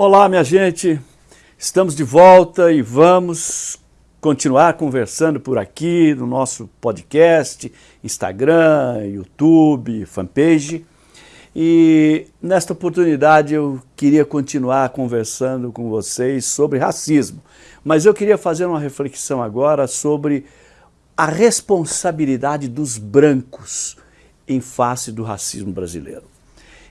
Olá, minha gente. Estamos de volta e vamos continuar conversando por aqui no nosso podcast, Instagram, YouTube, fanpage. E nesta oportunidade eu queria continuar conversando com vocês sobre racismo. Mas eu queria fazer uma reflexão agora sobre a responsabilidade dos brancos em face do racismo brasileiro.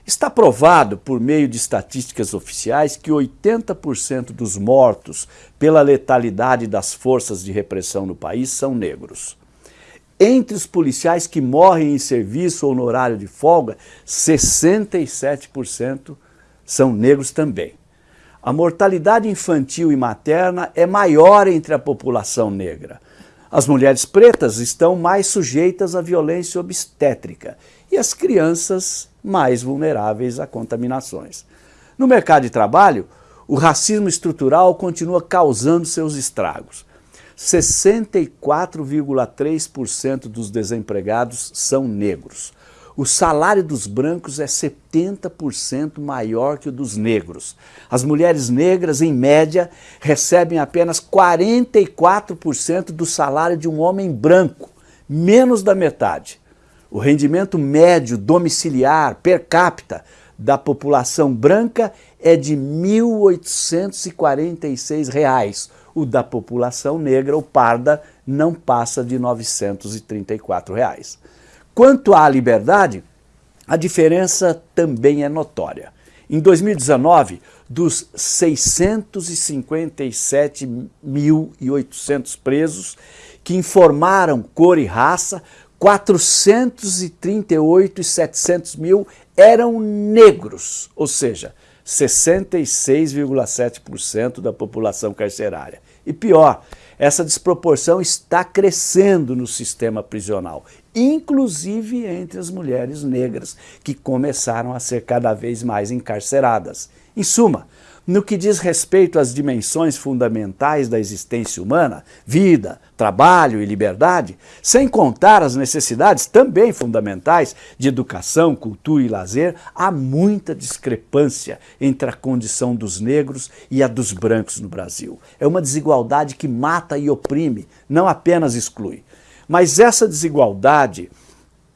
Está provado, por meio de estatísticas oficiais, que 80% dos mortos pela letalidade das forças de repressão no país são negros. Entre os policiais que morrem em serviço ou no horário de folga, 67% são negros também. A mortalidade infantil e materna é maior entre a população negra. As mulheres pretas estão mais sujeitas à violência obstétrica e as crianças mais vulneráveis a contaminações. No mercado de trabalho, o racismo estrutural continua causando seus estragos. 64,3% dos desempregados são negros. O salário dos brancos é 70% maior que o dos negros. As mulheres negras, em média, recebem apenas 44% do salário de um homem branco, menos da metade. O rendimento médio domiciliar per capita da população branca é de R$ 1.846. O da população negra ou parda não passa de 934 reais. Quanto à liberdade, a diferença também é notória. Em 2019, dos 657.800 presos que informaram cor e raça, 438 e 700 mil eram negros, ou seja, 66,7% da população carcerária. E pior, essa desproporção está crescendo no sistema prisional, inclusive entre as mulheres negras, que começaram a ser cada vez mais encarceradas. Em suma, no que diz respeito às dimensões fundamentais da existência humana, vida, trabalho e liberdade, sem contar as necessidades também fundamentais de educação, cultura e lazer, há muita discrepância entre a condição dos negros e a dos brancos no Brasil. É uma desigualdade que mata e oprime, não apenas exclui. Mas essa desigualdade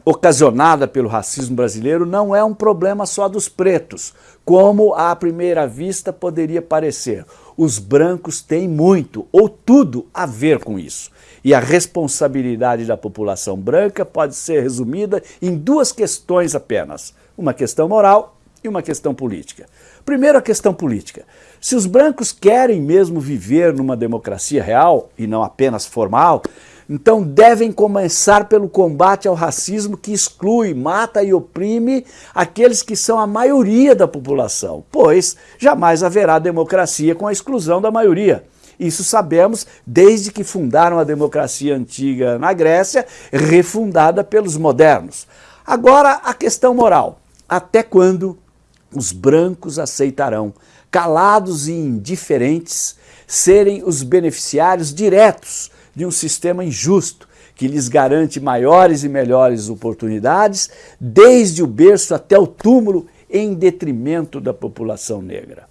ocasionada pelo racismo brasileiro não é um problema só dos pretos, como à primeira vista poderia parecer. Os brancos têm muito ou tudo a ver com isso. E a responsabilidade da população branca pode ser resumida em duas questões apenas, uma questão moral e uma questão política. Primeiro a questão política. Se os brancos querem mesmo viver numa democracia real e não apenas formal, então devem começar pelo combate ao racismo que exclui, mata e oprime aqueles que são a maioria da população, pois jamais haverá democracia com a exclusão da maioria. Isso sabemos desde que fundaram a democracia antiga na Grécia, refundada pelos modernos. Agora a questão moral. Até quando os brancos aceitarão, calados e indiferentes, serem os beneficiários diretos de um sistema injusto que lhes garante maiores e melhores oportunidades, desde o berço até o túmulo, em detrimento da população negra.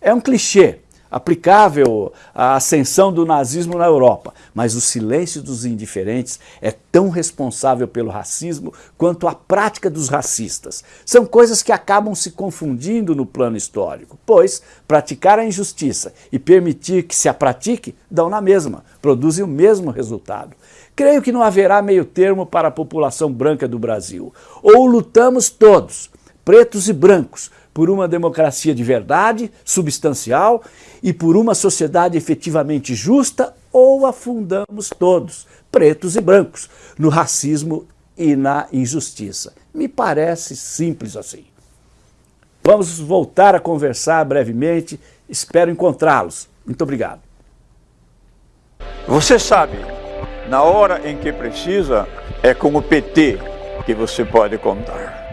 É um clichê, aplicável à ascensão do nazismo na Europa, mas o silêncio dos indiferentes é tão responsável pelo racismo quanto a prática dos racistas. São coisas que acabam se confundindo no plano histórico, pois praticar a injustiça e permitir que se a pratique dão na mesma, produzem o mesmo resultado. Creio que não haverá meio termo para a população branca do Brasil. Ou lutamos todos, pretos e brancos, por uma democracia de verdade, substancial e por uma sociedade efetivamente justa, ou afundamos todos, pretos e brancos, no racismo e na injustiça. Me parece simples assim. Vamos voltar a conversar brevemente, espero encontrá-los. Muito obrigado. Você sabe, na hora em que precisa, é com o PT que você pode contar.